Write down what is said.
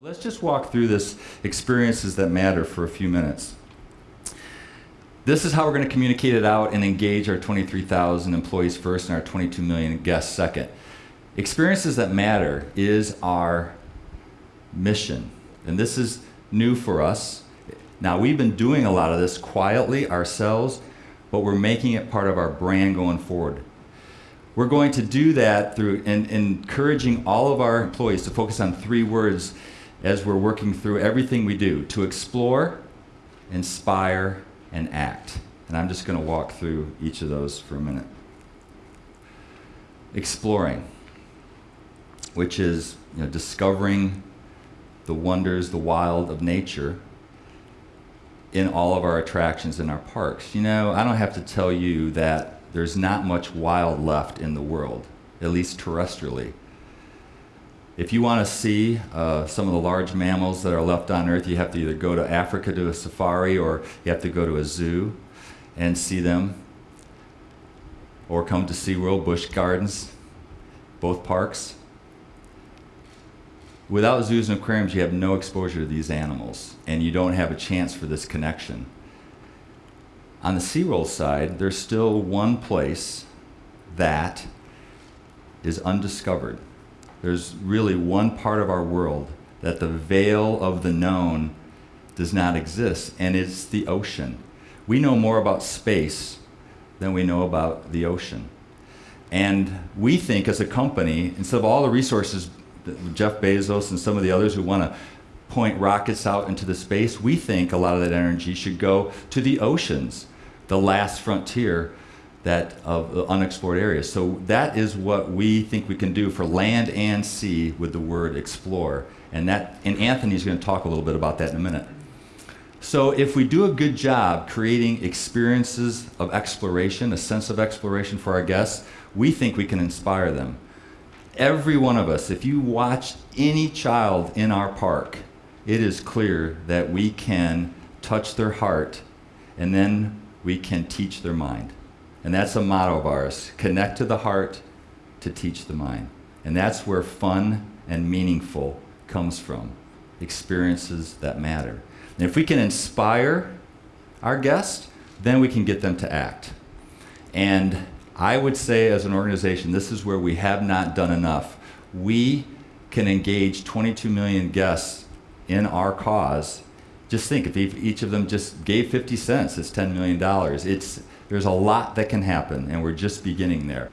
Let's just walk through this experiences that matter for a few minutes. This is how we're going to communicate it out and engage our 23,000 employees first and our 22 million guests second. Experiences that matter is our mission. And this is new for us. Now, we've been doing a lot of this quietly ourselves, but we're making it part of our brand going forward. We're going to do that through in, encouraging all of our employees to focus on three words as we're working through everything we do to explore, inspire, and act. And I'm just going to walk through each of those for a minute. Exploring, which is you know, discovering the wonders, the wild of nature in all of our attractions in our parks. You know, I don't have to tell you that there's not much wild left in the world, at least terrestrially. If you want to see uh, some of the large mammals that are left on Earth, you have to either go to Africa to a safari or you have to go to a zoo and see them, or come to SeaWorld, Busch Gardens, both parks. Without zoos and aquariums, you have no exposure to these animals, and you don't have a chance for this connection. On the SeaWorld side, there's still one place that is undiscovered there's really one part of our world that the veil of the known does not exist, and it's the ocean. We know more about space than we know about the ocean. And we think as a company, instead of all the resources, Jeff Bezos and some of the others who want to point rockets out into the space, we think a lot of that energy should go to the oceans, the last frontier that of the unexplored areas. So that is what we think we can do for land and sea with the word explore. And that and Anthony's going to talk a little bit about that in a minute. So if we do a good job creating experiences of exploration, a sense of exploration for our guests, we think we can inspire them. Every one of us, if you watch any child in our park, it is clear that we can touch their heart and then we can teach their mind. And that's a motto of ours connect to the heart to teach the mind. And that's where fun and meaningful comes from experiences that matter. And if we can inspire our guests, then we can get them to act. And I would say, as an organization, this is where we have not done enough. We can engage 22 million guests in our cause. Just think, if each of them just gave 50 cents, it's $10 million. It's there's a lot that can happen, and we're just beginning there.